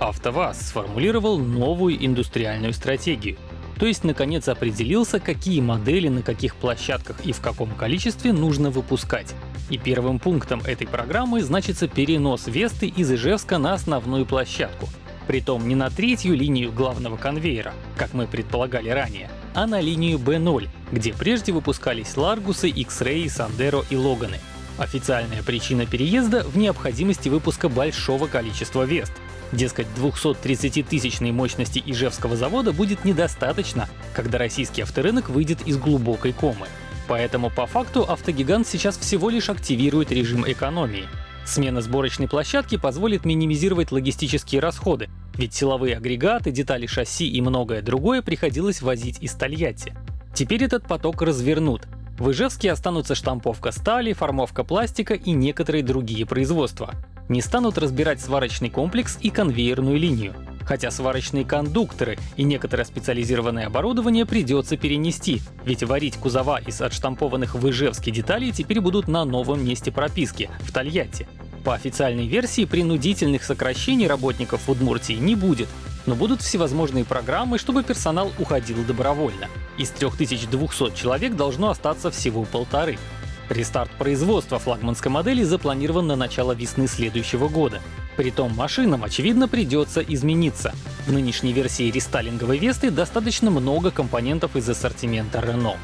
АвтоВАЗ сформулировал новую индустриальную стратегию. То есть наконец определился, какие модели на каких площадках и в каком количестве нужно выпускать. И первым пунктом этой программы значится перенос Весты из Ижевска на основную площадку. Притом не на третью линию главного конвейера, как мы предполагали ранее, а на линию B0, где прежде выпускались Ларгусы, X-Ray, Сандеро и Логаны. Официальная причина переезда в необходимости выпуска большого количества Вест. Дескать, 230-тысячной мощности Ижевского завода будет недостаточно, когда российский авторынок выйдет из глубокой комы. Поэтому по факту автогигант сейчас всего лишь активирует режим экономии. Смена сборочной площадки позволит минимизировать логистические расходы, ведь силовые агрегаты, детали шасси и многое другое приходилось возить из Тольятти. Теперь этот поток развернут. В Ижевске останутся штамповка стали, формовка пластика и некоторые другие производства. Не станут разбирать сварочный комплекс и конвейерную линию. Хотя сварочные кондукторы и некоторое специализированное оборудование придется перенести, ведь варить кузова из отштампованных в Ижевске деталей теперь будут на новом месте прописки — в Тольятти. По официальной версии принудительных сокращений работников в Удмуртии не будет, но будут всевозможные программы, чтобы персонал уходил добровольно. Из 3200 человек должно остаться всего полторы. Рестарт производства флагманской модели запланирован на начало весны следующего года. Притом машинам, очевидно, придется измениться. В нынешней версии рестайлинговой Весты достаточно много компонентов из ассортимента Renault.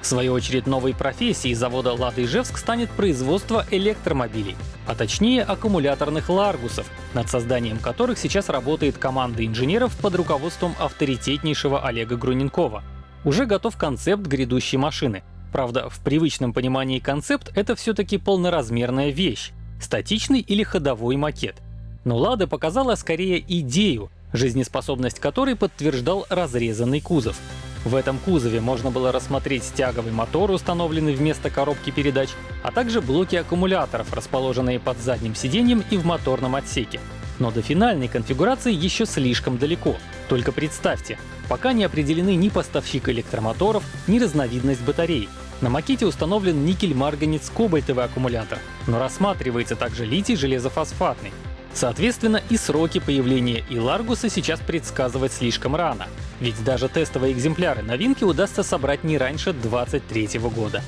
В свою очередь новой профессией завода «Лада Ижевск» станет производство электромобилей, а точнее аккумуляторных «Ларгусов», над созданием которых сейчас работает команда инженеров под руководством авторитетнейшего Олега Груненкова. Уже готов концепт грядущей машины. Правда, в привычном понимании концепт — это все-таки полноразмерная вещь, статичный или ходовой макет. Но «Лада» показала скорее идею, жизнеспособность которой подтверждал разрезанный кузов. В этом кузове можно было рассмотреть тяговый мотор, установленный вместо коробки передач, а также блоки аккумуляторов, расположенные под задним сиденьем и в моторном отсеке. Но до финальной конфигурации еще слишком далеко. Только представьте, пока не определены ни поставщик электромоторов, ни разновидность батарей. На макете установлен никель-марганец-кобальтовый аккумулятор, но рассматривается также литий железофосфатный. Соответственно, и сроки появления Иларгуса сейчас предсказывать слишком рано, ведь даже тестовые экземпляры новинки удастся собрать не раньше 2023 года.